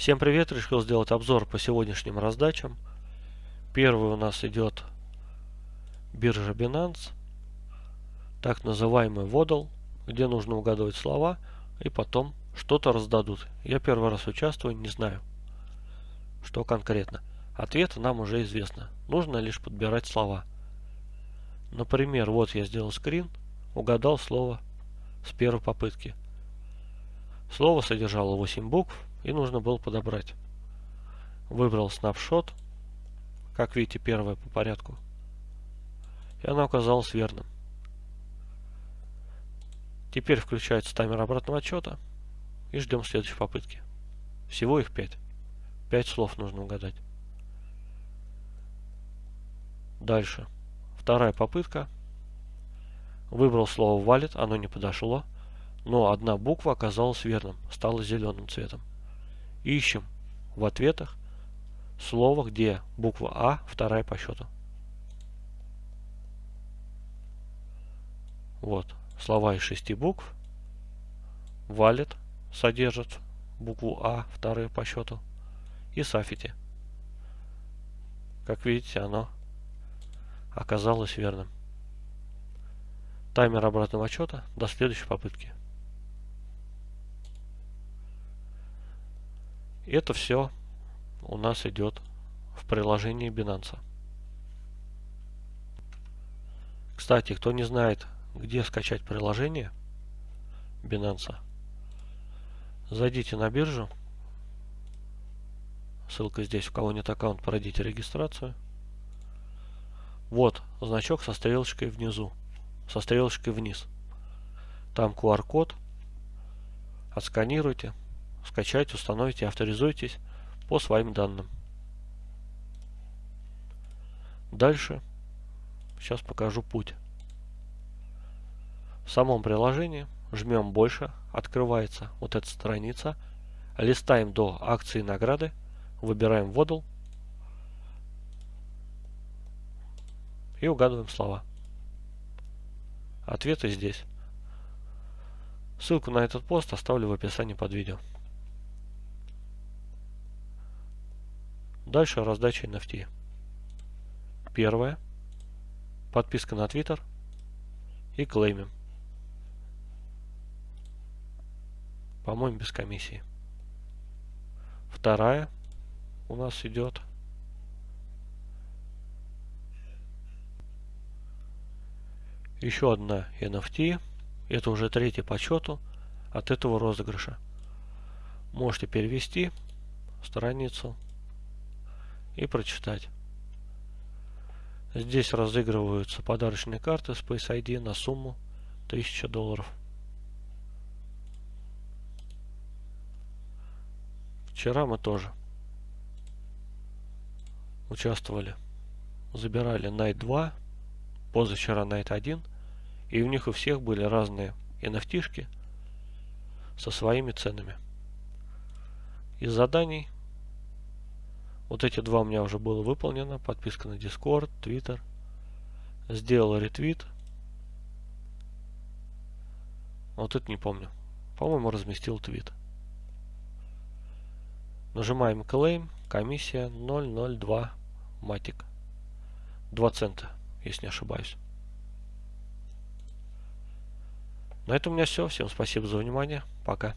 Всем привет! Решил сделать обзор по сегодняшним раздачам. Первый у нас идет биржа Binance, так называемый водол, где нужно угадывать слова и потом что-то раздадут. Я первый раз участвую, не знаю, что конкретно. Ответ нам уже известно. Нужно лишь подбирать слова. Например, вот я сделал скрин, угадал слово с первой попытки. Слово содержало 8 букв и нужно было подобрать. Выбрал снапшот, как видите, первое по порядку. И оно оказалось верным. Теперь включается таймер обратного отчета и ждем следующей попытки. Всего их 5. 5 слов нужно угадать. Дальше. Вторая попытка. Выбрал слово валит, оно не подошло, но одна буква оказалась верным, стала зеленым цветом. Ищем в ответах слово, где буква А вторая по счету. Вот, слова из шести букв. Валит содержит букву А, вторую по счету. И Сафити. Как видите, оно оказалось верным. Таймер обратного отчета до следующей попытки. Это все у нас идет в приложении Binance. Кстати, кто не знает, где скачать приложение Binance, зайдите на биржу. Ссылка здесь, у кого нет аккаунт, пройдите регистрацию. Вот значок со стрелочкой внизу, со стрелочкой вниз. Там QR-код. Отсканируйте, скачайте, установите, авторизуйтесь по своим данным. Дальше сейчас покажу путь. В самом приложении жмем больше, открывается вот эта страница. Листаем до акции награды, выбираем водол и угадываем слова. Ответы здесь. Ссылку на этот пост оставлю в описании под видео. Дальше раздача NFT. Первое. Подписка на Twitter. И клеймим. По-моему, без комиссии. Вторая у нас идет еще одна NFT. Это уже третий по счету от этого розыгрыша. Можете перевести страницу и прочитать. Здесь разыгрываются подарочные карты Space ID на сумму 1000 долларов. Вчера мы тоже участвовали. Забирали Night 2, позавчера Night 1. И у них у всех были разные nft со своими ценами. Из заданий вот эти два у меня уже было выполнено. Подписка на Discord, Twitter. Сделал ретвит. Вот это не помню. По-моему, разместил твит. Нажимаем Claim. Комиссия 002 матик. 2 цента, если не ошибаюсь. На этом у меня все. Всем спасибо за внимание. Пока.